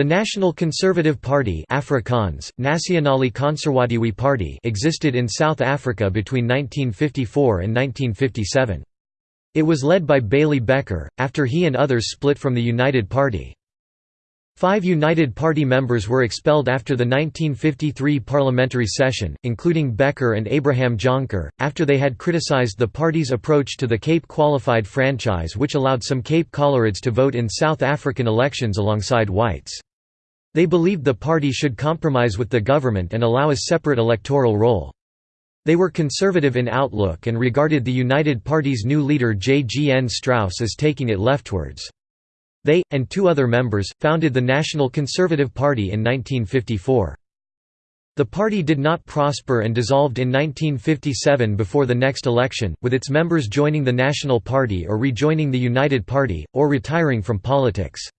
The National Conservative Party Afrikaans, Nasionale Konserwatiewe Party existed in South Africa between 1954 and 1957. It was led by Bailey Bekker, after he and others split from the United Party. Five United Party members were expelled after the 1953 parliamentary session, including Bekker and Abraham Jonker, after they had criticized the party's approach to the Cape Qualified franchise which allowed some Cape Coloureds to vote in South African elections alongside whites. They believed the party should compromise with the government and allow a separate electoral roll. They were conservative in outlook and regarded the United Party's new leader J. G. N. Strauss as taking it leftwards. They, and two other members, founded the National Conservative Party in 1954. The party did not prosper and dissolved in 1957 before the next election, with its members joining the National Party or rejoining the United Party, or retiring from politics.